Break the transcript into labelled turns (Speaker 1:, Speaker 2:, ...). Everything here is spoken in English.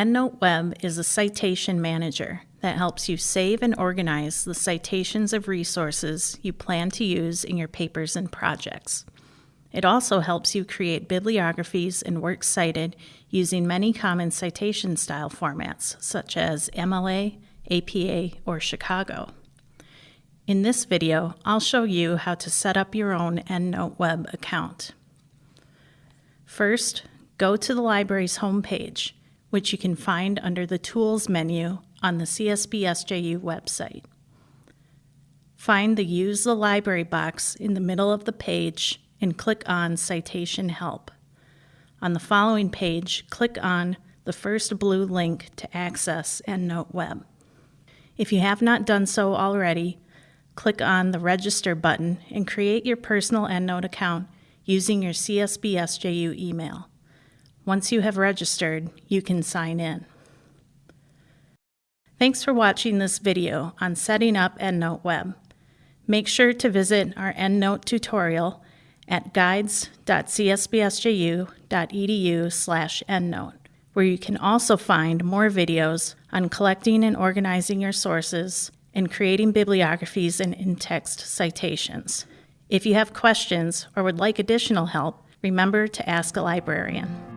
Speaker 1: EndNote Web is a citation manager that helps you save and organize the citations of resources you plan to use in your papers and projects. It also helps you create bibliographies and works cited using many common citation style formats, such as MLA, APA, or Chicago. In this video, I'll show you how to set up your own EndNote Web account. First, go to the library's homepage, which you can find under the Tools menu on the CSBSJU website. Find the Use the Library box in the middle of the page and click on Citation Help. On the following page, click on the first blue link to access EndNote Web. If you have not done so already, click on the Register button and create your personal EndNote account using your CSBSJU email. Once you have registered, you can sign in. Thanks for watching this video on setting up EndNote Web. Make sure to visit our EndNote tutorial at guides.csbsju.edu slash endnote, where you can also find more videos on collecting and organizing your sources and creating bibliographies and in-text citations. If you have questions or would like additional help, remember to ask a librarian.